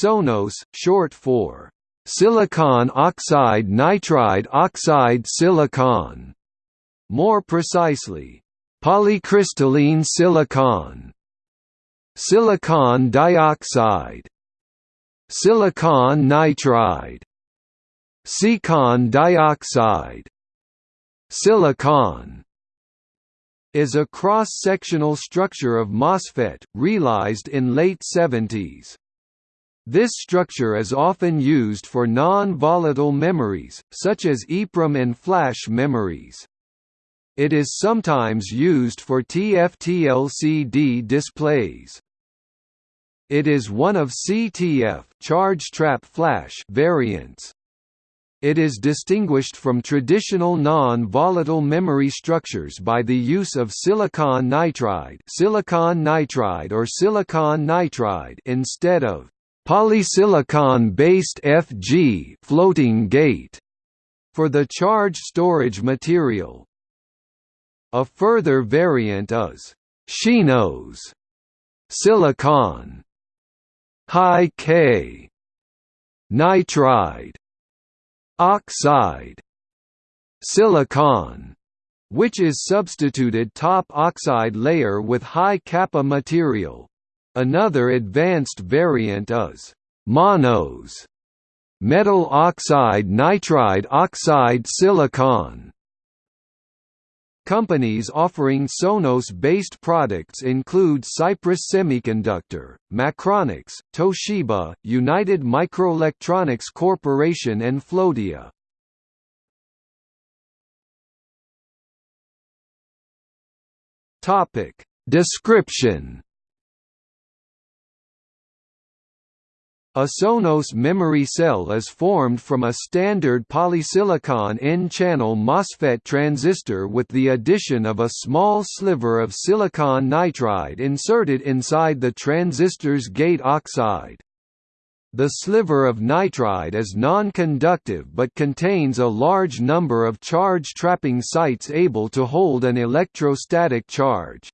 Sonos, short for silicon oxide nitride oxide silicon. More precisely, polycrystalline silicon, silicon dioxide, silicon nitride, silicon dioxide, silicon is a cross-sectional structure of MOSFET, realized in late 70s. This structure is often used for non-volatile memories, such as EEPROM and flash memories. It is sometimes used for TFT-LCD displays. It is one of CTF charge trap flash variants. It is distinguished from traditional non-volatile memory structures by the use of silicon nitride, silicon nitride or silicon nitride instead of polysilicon-based FG floating gate for the charge storage material. A further variant is Shinos silicon high K nitride oxide silicon which is substituted top oxide layer with high kappa material Another advanced variant is monos metal oxide nitride oxide silicon. Companies offering Sonos-based products include Cypress Semiconductor, Macronix, Toshiba, United Microelectronics Corporation and Floadia. Description A Sonos memory cell is formed from a standard polysilicon N-channel MOSFET transistor with the addition of a small sliver of silicon nitride inserted inside the transistor's gate oxide. The sliver of nitride is non-conductive but contains a large number of charge-trapping sites able to hold an electrostatic charge.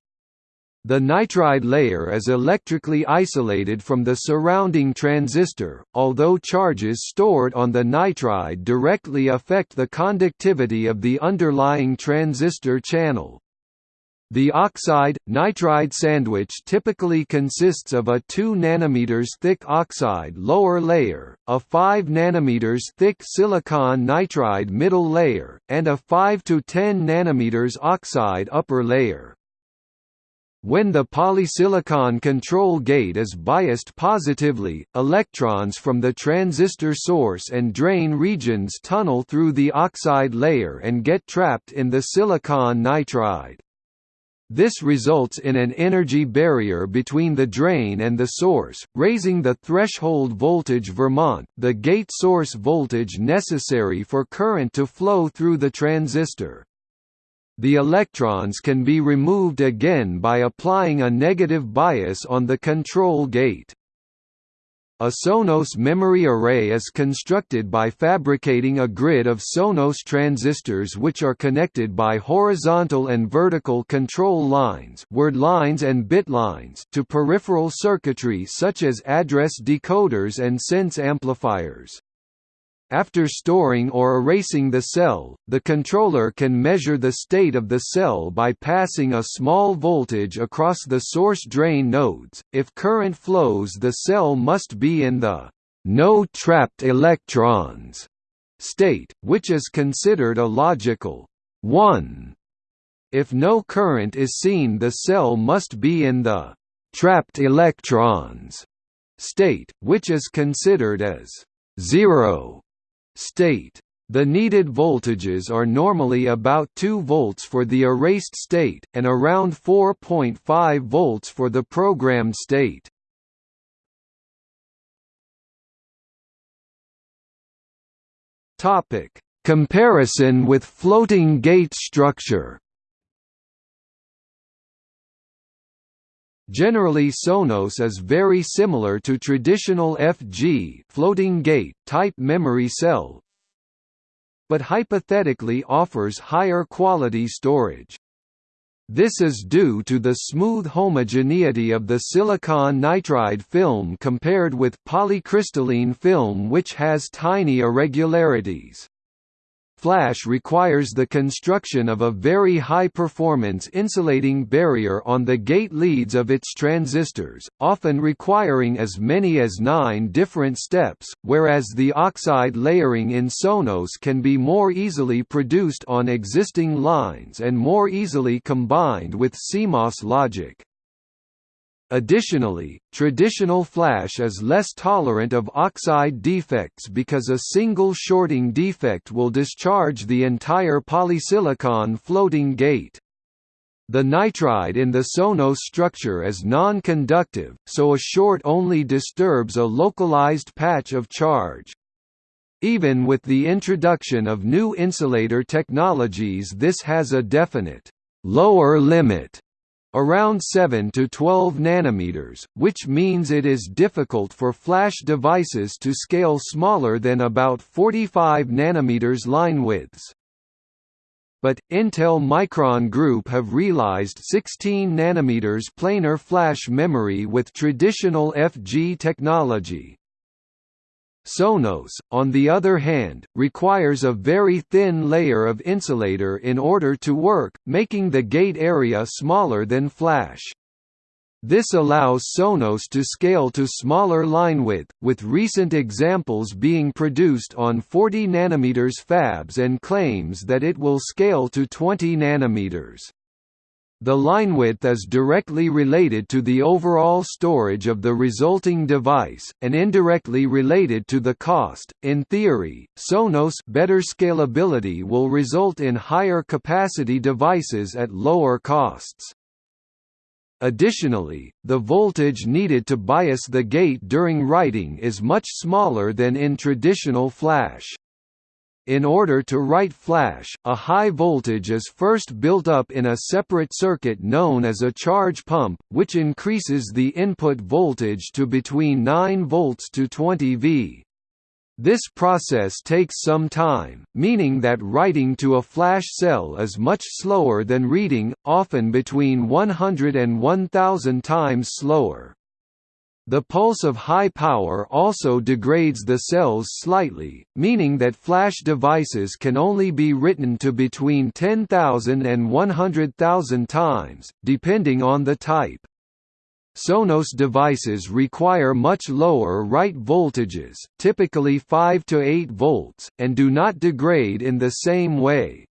The nitride layer is electrically isolated from the surrounding transistor, although charges stored on the nitride directly affect the conductivity of the underlying transistor channel. The oxide-nitride sandwich typically consists of a 2 nm thick oxide lower layer, a 5 nm thick silicon nitride middle layer, and a 5 to 10 nm oxide upper layer. When the polysilicon control gate is biased positively, electrons from the transistor source and drain regions tunnel through the oxide layer and get trapped in the silicon nitride. This results in an energy barrier between the drain and the source, raising the threshold voltage Vermont the gate source voltage necessary for current to flow through the transistor. The electrons can be removed again by applying a negative bias on the control gate. A Sonos memory array is constructed by fabricating a grid of Sonos transistors which are connected by horizontal and vertical control lines, word lines and bit lines to peripheral circuitry such as address decoders and sense amplifiers. After storing or erasing the cell, the controller can measure the state of the cell by passing a small voltage across the source-drain nodes. If current flows, the cell must be in the no trapped electrons state, which is considered a logical 1. If no current is seen, the cell must be in the trapped electrons state, which is considered as 0 state. The needed voltages are normally about 2 volts for the erased state, and around 4.5 volts for the programmed state. Comparison with floating gate structure Generally Sonos is very similar to traditional FG floating gate type memory cell, but hypothetically offers higher quality storage. This is due to the smooth homogeneity of the silicon nitride film compared with polycrystalline film which has tiny irregularities. Flash requires the construction of a very high-performance insulating barrier on the gate leads of its transistors, often requiring as many as nine different steps, whereas the oxide layering in Sonos can be more easily produced on existing lines and more easily combined with CMOS logic. Additionally, traditional flash is less tolerant of oxide defects because a single shorting defect will discharge the entire polysilicon floating gate. The nitride in the Sonos structure is non-conductive, so a short only disturbs a localized patch of charge. Even with the introduction of new insulator technologies this has a definite lower limit around 7 to 12 nanometers, which means it is difficult for flash devices to scale smaller than about 45 nanometers line widths. But, Intel Micron Group have realized 16 nanometers planar flash memory with traditional FG technology, Sonos, on the other hand, requires a very thin layer of insulator in order to work, making the gate area smaller than flash. This allows Sonos to scale to smaller line width, with recent examples being produced on 40 nm fabs and claims that it will scale to 20 nanometers. The line width is directly related to the overall storage of the resulting device, and indirectly related to the cost. In theory, Sonos better scalability will result in higher capacity devices at lower costs. Additionally, the voltage needed to bias the gate during writing is much smaller than in traditional flash. In order to write flash, a high voltage is first built up in a separate circuit known as a charge pump, which increases the input voltage to between 9 volts to 20 V. This process takes some time, meaning that writing to a flash cell is much slower than reading, often between 100 and 1000 times slower. The pulse of high power also degrades the cells slightly, meaning that flash devices can only be written to between 10,000 and 100,000 times, depending on the type. Sonos devices require much lower write voltages, typically 5 to 8 volts, and do not degrade in the same way.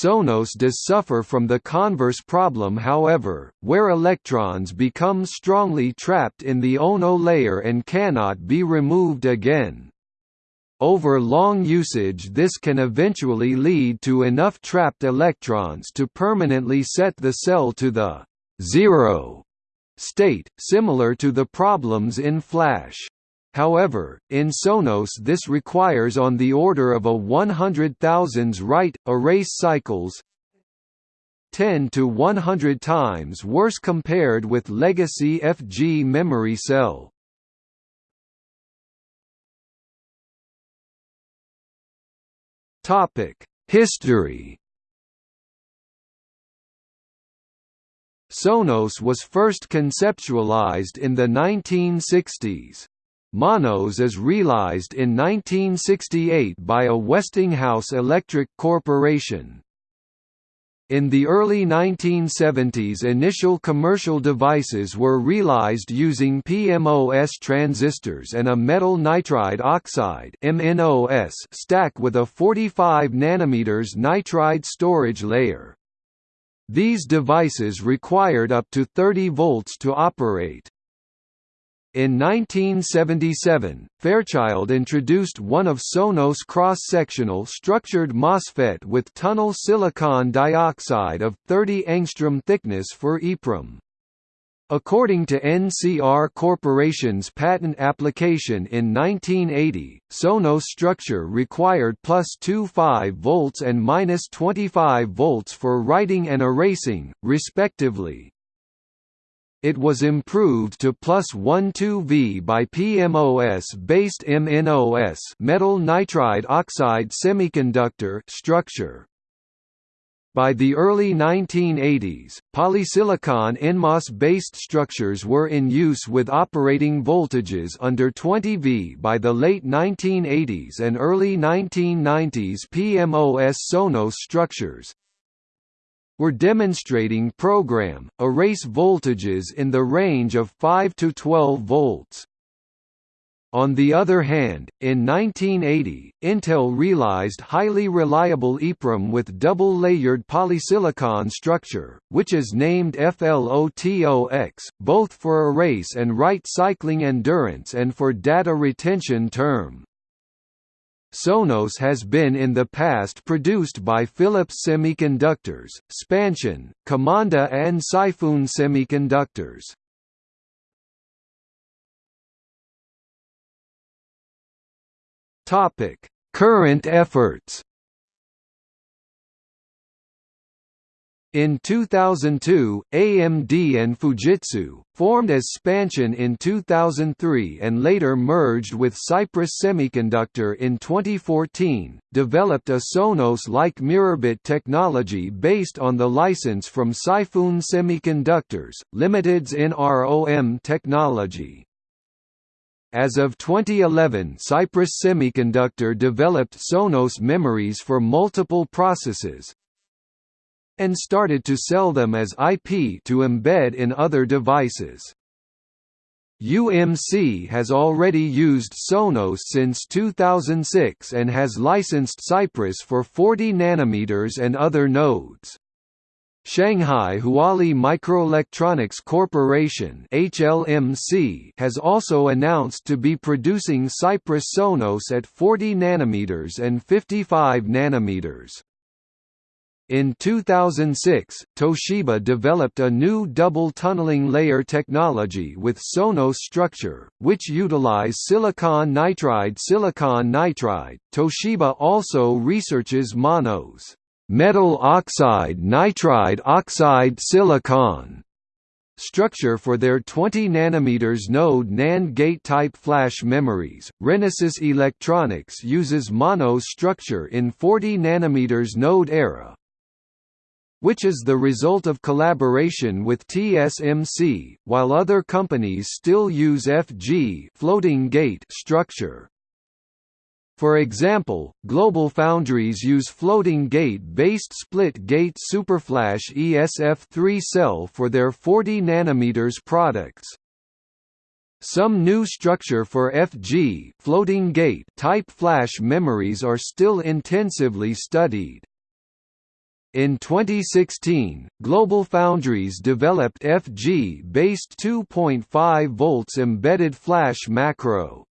Sonos does suffer from the converse problem however, where electrons become strongly trapped in the Ono layer and cannot be removed again. Over long usage this can eventually lead to enough trapped electrons to permanently set the cell to the zero state, similar to the problems in flash. However, in Sonos this requires on the order of a 100,000s write, erase cycles 10 to 100 times worse compared with legacy FG memory cell. History Sonos was first conceptualized in the 1960s. Monos is realized in 1968 by a Westinghouse Electric Corporation. In the early 1970s initial commercial devices were realized using PMOS transistors and a metal nitride oxide stack with a 45 nm nitride storage layer. These devices required up to 30 volts to operate. In 1977, Fairchild introduced one of Sonos cross-sectional structured MOSFET with tunnel silicon dioxide of 30 angstrom thickness for EEPROM. According to NCR Corporation's patent application in 1980, Sonos structure required plus 25 volts and minus 25 volts for writing and erasing, respectively. It was improved to plus 12V by PMOS-based MNOS metal nitride oxide semiconductor structure. By the early 1980s, polysilicon NMOS-based structures were in use with operating voltages under 20 V. By the late 1980s and early 1990s PMOS Sonos structures were demonstrating program, erase voltages in the range of 5 to 12 volts. On the other hand, in 1980, Intel realized highly reliable EEPROM with double-layered polysilicon structure, which is named FLOTOX, both for erase and write cycling endurance and for data retention term. Sonos has been in the past produced by Philips Semiconductors, Spansion, Qimonda and Saifun Semiconductors. Current efforts. In 2002, AMD and Fujitsu, formed as Spansion in 2003 and later merged with Cypress Semiconductor in 2014, developed a Sonos-like Mirrorbit technology based on the license from Saifun Semiconductors, Limited's NROM technology. As of 2011 Cypress Semiconductor developed Sonos memories for multiple processes and started to sell them as IP to embed in other devices. UMC has already used Sonos since 2006 and has licensed Cypress for 40 nanometers and other nodes. Shanghai Huali Microelectronics Corporation (HLMC) has also announced to be producing Cypress Sonos at 40 nanometers and 55 nanometers. In 2006, Toshiba developed a new double tunneling layer technology with Sonos structure, which utilize silicon nitride silicon nitride. Toshiba also researches monos metal oxide nitride oxide silicon structure for their 20 nanometers node NAND gate type flash memories. Renesas Electronics uses mono structure in 40 nanometers node era, which is the result of collaboration with TSMC, while other companies still use FG floating gate structure. For example, GlobalFoundries use floating gate-based split-gate superflash ESF3 cell for their 40 nanometers products. Some new structure for FG floating gate type flash memories are still intensively studied. In 2016, GlobalFoundries developed FG-based 2.5 volts embedded flash macro.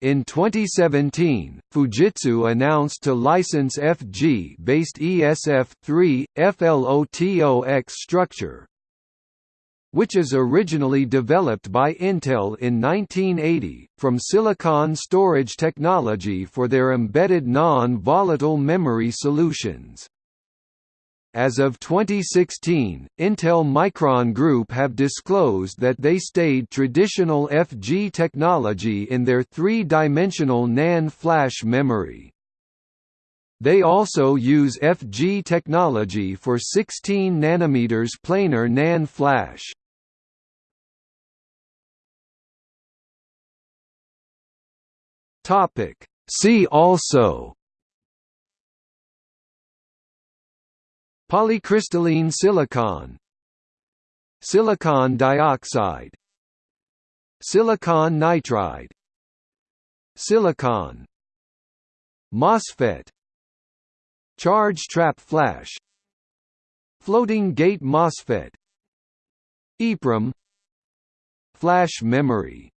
In 2017, Fujitsu announced to license FG-based ESF3, FLOTOX structure, which is originally developed by Intel in 1980, from Silicon Storage Technology for their embedded non-volatile memory solutions. As of 2016, Intel Micron Group have disclosed that they stayed traditional FG technology in their three-dimensional NAND flash memory. They also use FG technology for 16 nanometers planar NAND flash. See also Polycrystalline silicon. Silicon dioxide. Silicon nitride. Silicon MOSFET. Charge trap flash. Floating gate MOSFET. EEPROM Flash memory